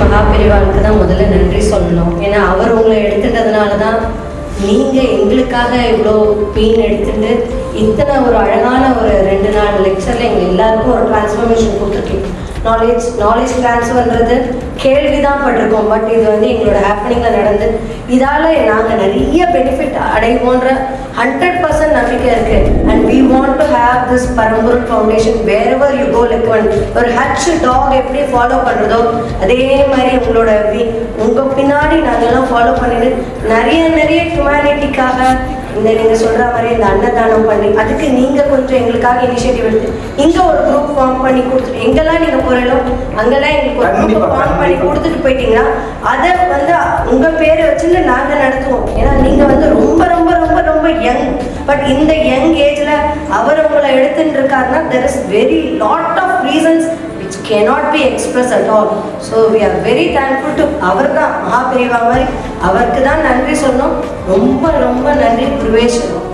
மகாபெரிவாளுக்கு தான் முதல்ல நன்றி சொல்லணும். ஏன்னா அவர் உங்களை எடுத்துட்டதுனால தான் நீங்கள் எங்களுக்காக இவ்வளோ பெயின் எடுத்துட்டு இத்தனை ஒரு அழகான ஒரு ரெண்டு நாள் லெக்சரில் எங்கள் எல்லாருக்கும் ஒரு டிரான்ஸ்ஃபர்மேஷன் கொடுத்துருக்கீங்க நாலேஜ் நாலேஜ் ட்ரான்ஸ்ஃபர்ன்றது கேள்வி தான் பட்டிருக்கோம். பட் இது வந்து எங்களோட ஹேப்பனிங்கில் நடந்து இதால் நாங்கள் நிறைய பெனிஃபிட் அடைவோன்ற ஹண்ட்ரட் பர்சன்ட் நம்பிக்கை இருக்குது and we want to have this பரம்பொருள் foundation wherever you go like one ஒரு ஹச் டாக் எப்படி ஃபாலோ பண்ணுறதோ அதே மாதிரி உங்களோட வி- பின்னாடி நாங்கள்லாம் ஃபாலோ பண்ணிட்டு நிறைய நிறைய ஹியூமனிட்டிக்காக இந்த நீங்க சொல்ற மாதிரி இந்த அன்னதானம் பண்ணி அதுக்கு நீங்க கொஞ்சம் எங்களுக்காக இனிஷியேட்டிவ் எடுத்து இங்க ஒரு குரூப் ஃபார்ம் பண்ணி கொடுத்துட்டு எங்கெல்லாம் நீங்க போறீங்களோ அங்கெல்லாம் எங்களுக்கு ஒரு குரூப் ஃபார்ம் பண்ணி. கொடுத்துட்டு போயிட்டீங்கன்னா அதை வந்து உங்க பேரை வச்சுட்டு நாங்க நடத்துவோம் ஏன்னா நீங்க வந்து ரொம்ப ரொம்ப ரொம்ப ரொம்ப யங் பட் இந்த யங் ஏஜ்ல அவர் உங்களை எடுத்துட்டு இருக்காருன்னா there is very lot of reasons cannot be expressed at all. So we are very thankful to அவர் தான் மகாபெரிவா மாதிரி. அவருக்கு தான் நன்றி சொன்னோம். ரொம்ப ரொம்ப நன்றி குருவேஸ்வரம்